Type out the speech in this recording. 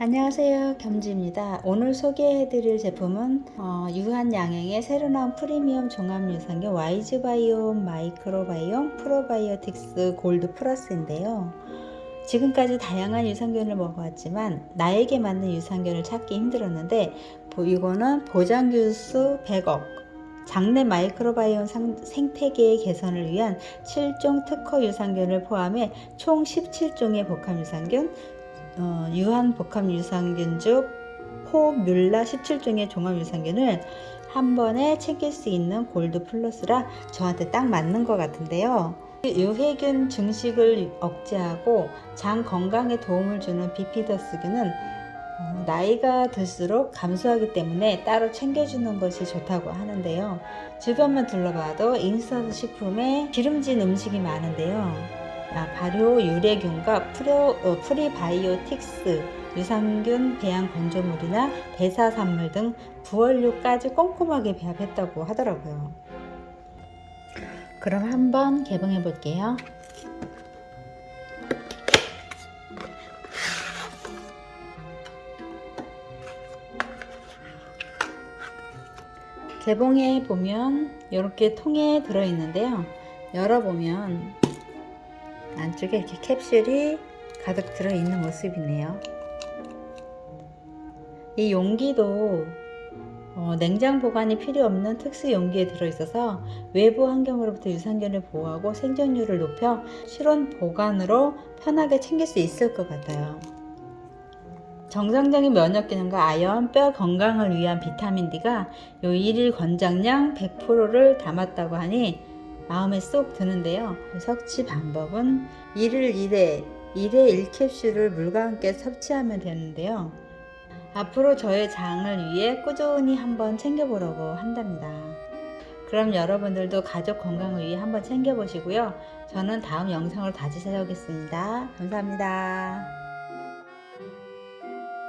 안녕하세요. 겸지입니다. 오늘 소개해 드릴 제품은 어, 유한양행의 새로 나온 프리미엄 종합유산균 와이즈바이옴 마이크로바이옴 프로바이오틱스 골드 플러스인데요. 지금까지 다양한 유산균을 먹어왔지만 나에게 맞는 유산균을 찾기 힘들었는데 이거는 보장균 수 100억 장내 마이크로바이옴 생태계의 개선을 위한 7종 특허 유산균을 포함해 총 17종의 복합 유산균 어, 유한 복합 유산균 중 포뮬라 17종의 종합 유산균을 한 번에 챙길 수 있는 골드 플러스라 저한테 딱 맞는 것 같은데요. 유해균 증식을 억제하고 장 건강에 도움을 주는 비피더스균은 어, 나이가 들수록 감소하기 때문에 따로 챙겨주는 것이 좋다고 하는데요. 주변만 둘러봐도 인스턴트 식품에 기름진 음식이 많은데요. 아, 발효 유래균과 프로, 어, 프리바이오틱스, 유산균 배양 건조물이나 대사산물 등 부원료까지 꼼꼼하게 배합했다고 하더라고요. 그럼 한번 개봉해 볼게요. 개봉해 보면 이렇게 통에 들어 있는데요. 열어보면 안쪽에 이렇게 캡슐이 가득 들어있는 모습이네요. 이 용기도 어, 냉장 보관이 필요 없는 특수 용기에 들어있어서 외부 환경으로부터 유산균을 보호하고 생존율을 높여 실온 보관으로 편하게 챙길 수 있을 것 같아요. 정상적인 면역 기능과 아연, 뼈 건강을 위한 비타민 D가 요 일일 권장량 100%를 담았다고 하니 마음에 쏙 드는데요. 섭취 방법은 1일 1회 1회 1캡슐을 물과 함께 섭취하면 되는데요. 앞으로 저의 장을 위해 꾸준히 한번 챙겨보려고 한답니다. 그럼 여러분들도 가족 건강을 위해 한번 챙겨보시고요. 저는 다음 영상으로 다시 찾아오겠습니다. 감사합니다.